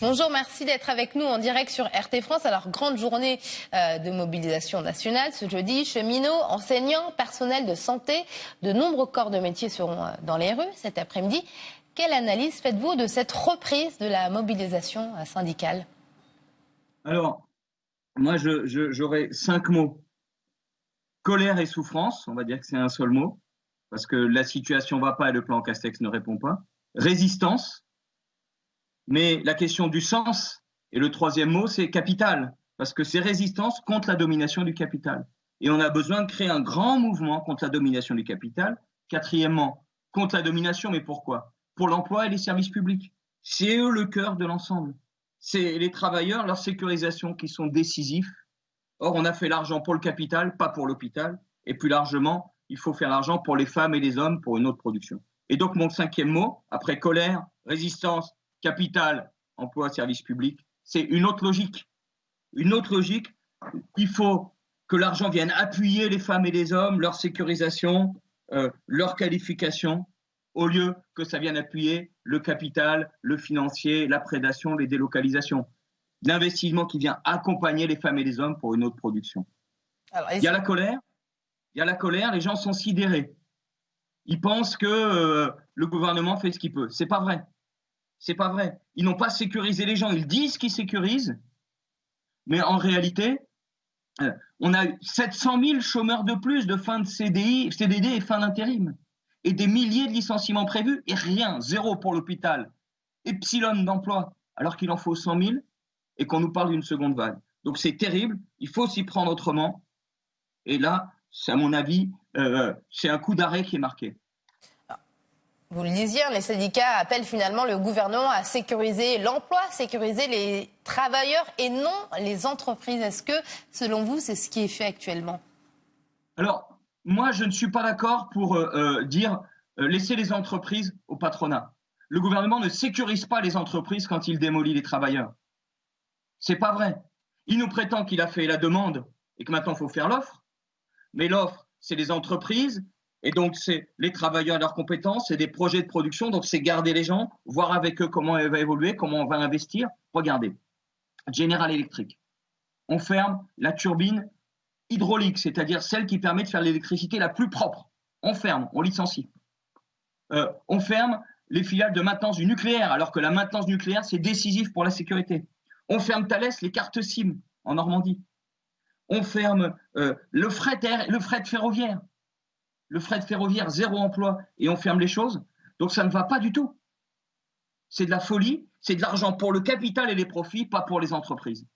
Bonjour, merci d'être avec nous en direct sur RT France. Alors, grande journée euh, de mobilisation nationale ce jeudi. Cheminots, enseignants, personnels de santé, de nombreux corps de métier seront euh, dans les rues cet après-midi. Quelle analyse faites-vous de cette reprise de la mobilisation euh, syndicale? Alors, moi, j'aurais cinq mots. Colère et souffrance, on va dire que c'est un seul mot, parce que la situation ne va pas et le plan Castex ne répond pas. Résistance, mais la question du sens, et le troisième mot, c'est capital, parce que c'est résistance contre la domination du capital. Et on a besoin de créer un grand mouvement contre la domination du capital. Quatrièmement, contre la domination, mais pourquoi? Pour l'emploi et les services publics. C'est eux le cœur de l'ensemble. C'est les travailleurs, leur sécurisation qui sont décisifs. Or, on a fait l'argent pour le capital, pas pour l'hôpital. Et plus largement, il faut faire l'argent pour les femmes et les hommes pour une autre production. Et donc, mon cinquième mot, après colère, résistance, capital, emploi, service public, c'est une autre logique. Une autre logique, il faut que l'argent vienne appuyer les femmes et les hommes, leur sécurisation, euh, leur qualification, au lieu que ça vienne appuyer le capital, le financier, la prédation, les délocalisations. L'investissement qui vient accompagner les femmes et les hommes pour une autre production. il y a la colère, il y a la colère, les gens sont sidérés. Ils pensent que euh, le gouvernement fait ce qu'il peut. C'est pas vrai. C'est pas vrai. Ils n'ont pas sécurisé les gens. Ils disent qu'ils sécurisent, mais en réalité, euh, on a 700 000 chômeurs de plus de fin de CDD et fin d'intérim, et des milliers de licenciements prévus et rien, zéro pour l'hôpital, epsilon d'emploi, alors qu'il en faut 100 000 et qu'on nous parle d'une seconde vague. Donc c'est terrible. Il faut s'y prendre autrement. Et là, c'est à mon avis, euh, c'est un coup d'arrêt qui est marqué. Vous le disiez, les syndicats appellent finalement le gouvernement à sécuriser l'emploi, sécuriser les travailleurs et non les entreprises. Est-ce que, selon vous, c'est ce qui est fait actuellement? Alors, moi, je ne suis pas d'accord pour euh, euh, dire euh, laisser les entreprises au patronat. Le gouvernement ne sécurise pas les entreprises quand il démolit les travailleurs. C'est pas vrai. Il nous prétend qu'il a fait la demande et que maintenant il faut faire l'offre. Mais l'offre, c'est les entreprises et donc, c'est les travailleurs leurs compétences, c'est des projets de production. Donc, c'est garder les gens, voir avec eux comment elle va évoluer, comment on va investir. Regardez, General Electric, on ferme la turbine hydraulique, c'est-à-dire celle qui permet de faire l'électricité la plus propre. On ferme, on licencie. Euh, on ferme les filiales de maintenance du nucléaire, alors que la maintenance nucléaire, c'est décisif pour la sécurité. On ferme Thales, les cartes SIM en Normandie. On ferme euh, le fret ferroviaire le fret ferroviaire, zéro emploi, et on ferme les choses. Donc ça ne va pas du tout. C'est de la folie, c'est de l'argent pour le capital et les profits, pas pour les entreprises.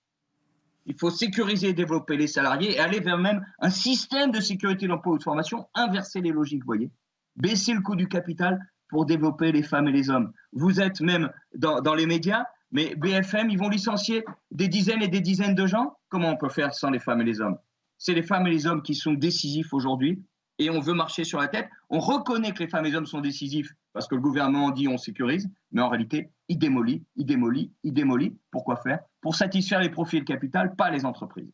Il faut sécuriser et développer les salariés et aller vers même un système de sécurité de l'emploi ou de formation, inverser les logiques, vous voyez. Baisser le coût du capital pour développer les femmes et les hommes. Vous êtes même dans, dans les médias, mais BFM, ils vont licencier des dizaines et des dizaines de gens. Comment on peut faire sans les femmes et les hommes? C'est les femmes et les hommes qui sont décisifs aujourd'hui et on veut marcher sur la tête. On reconnaît que les femmes et les hommes sont décisifs parce que le gouvernement dit on sécurise, mais en réalité, il démolit, il démolit, il démolit. Pourquoi faire? Pour satisfaire les profits et le capital, pas les entreprises.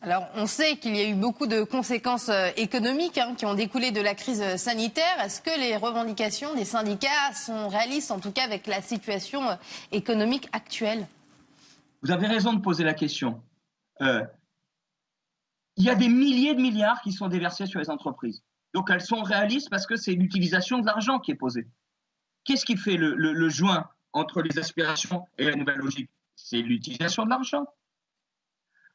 Alors, on sait qu'il y a eu beaucoup de conséquences euh, économiques hein, qui ont découlé de la crise sanitaire. Est-ce que les revendications des syndicats sont réalistes, en tout cas avec la situation euh, économique actuelle? Vous avez raison de poser la question. Euh, il y a des milliers de milliards qui sont déversés sur les entreprises. Donc elles sont réalistes parce que c'est l'utilisation de l'argent qui est posée. Qu'est-ce qui fait le, joint entre les aspirations et la nouvelle logique? C'est l'utilisation de l'argent.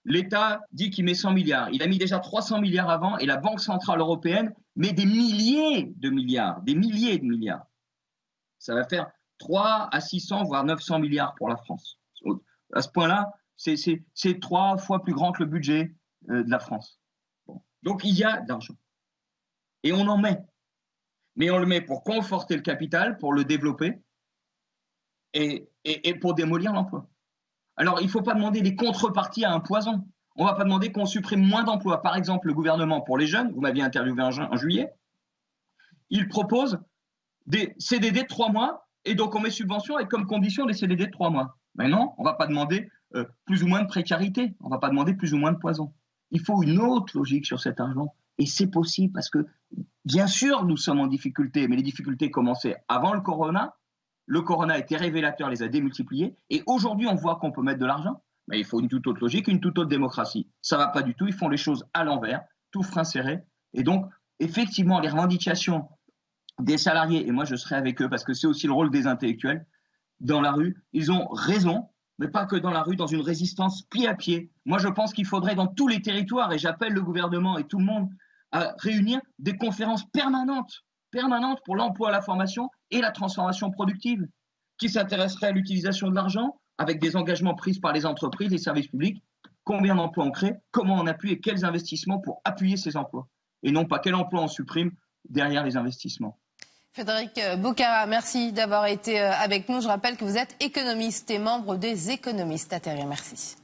L'État dit qu'il met 100 milliards. Il a mis déjà 300 milliards avant et la Banque Centrale Européenne met des milliers de milliards, des milliers de milliards. Ça va faire 3 à 600, voire 900 milliards pour la France. À ce point-là, c'est trois fois plus grand que le budget de la France. Donc il y a de l'argent. Et on en met. Mais on le met pour conforter le capital, pour le développer et, et, pour démolir l'emploi. Alors il ne faut pas demander des contreparties à un poison. On ne va pas demander qu'on supprime moins d'emplois. Par exemple, le gouvernement pour les jeunes, vous m'aviez interviewé en, juillet, il propose des CDD de trois mois et donc on met subvention et comme condition des CDD de trois mois. Mais non, on ne va pas demander euh, plus ou moins de précarité, on ne va pas demander plus ou moins de poison. Il faut une autre logique sur cet argent. Et c'est possible parce que, bien sûr, nous sommes en difficulté, mais les difficultés commençaient avant le corona. Le corona été révélateur, les a démultipliés. Et aujourd'hui, on voit qu'on peut mettre de l'argent. Mais il faut une toute autre logique, une toute autre démocratie. Ça va pas du tout. Ils font les choses à l'envers, tout frein serré. Et donc, effectivement, les revendications des salariés, et moi je serai avec eux parce que c'est aussi le rôle des intellectuels, dans la rue, ils ont raison, mais pas que dans la rue, dans une résistance pied à pied. Moi je pense qu'il faudrait dans tous les territoires, et j'appelle le gouvernement et tout le monde à réunir des conférences permanentes, permanentes pour l'emploi, la formation et la transformation productive, qui s'intéresseraient à l'utilisation de l'argent avec des engagements pris par les entreprises, les services publics, combien d'emplois on crée, comment on appuie et quels investissements pour appuyer ces emplois, et non pas quel emploi on supprime derrière les investissements. Frédéric Boucara, merci d'avoir été euh, avec nous. Je rappelle que vous êtes économiste et membre des économistes à Merci.